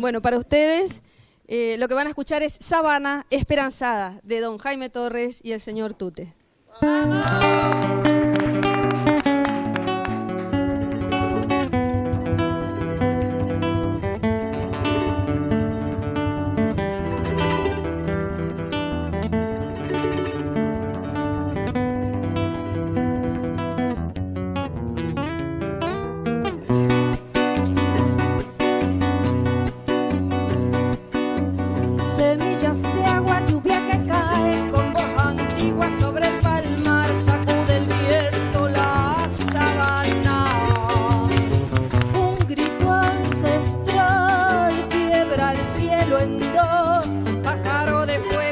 Bueno, para ustedes eh, lo que van a escuchar es Sabana Esperanzada de don Jaime Torres y el señor Tute. Semillas de agua, lluvia que cae con voz antigua sobre el palmar, sacude el viento la sabana. Un grito ancestral quiebra el cielo en dos, pájaro de fuego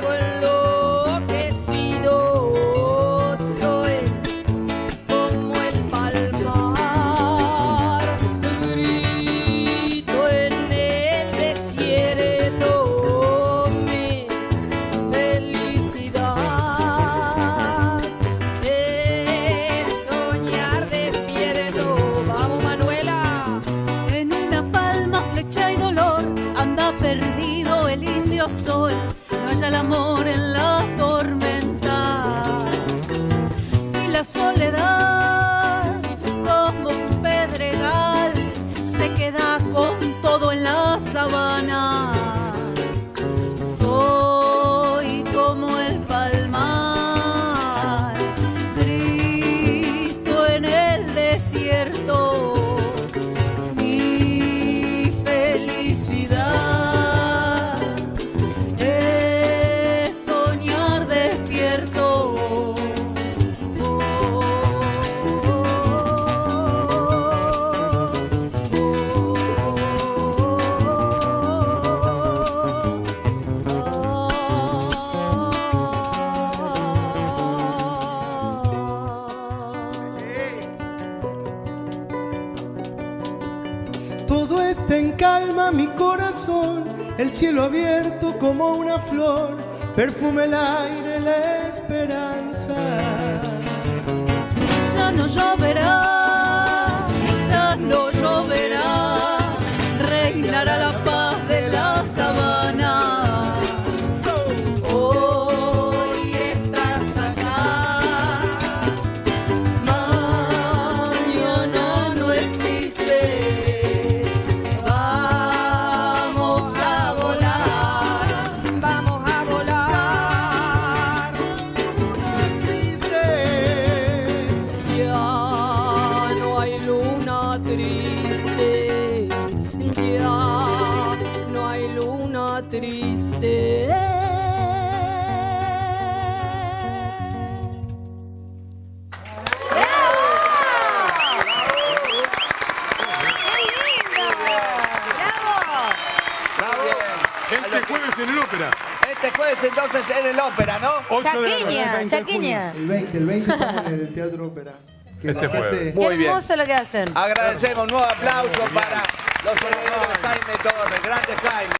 el indio sol. No haya el amor en calma, mi corazón, el cielo abierto como una flor, perfume el aire, la esperanza. Ya no lloverá, triste. Este jueves en el ópera. Este jueves entonces en el ópera, ¿no? 8 de la noche. Chaquiña, chaquiña. el 20, el 20 estamos en el Teatro Ópera. Que Este jueves. Muy Qué bien. hermoso lo que hacen. Agradecemos un nuevo aplauso para los herederos de Jaime Torres. Grande Jaime.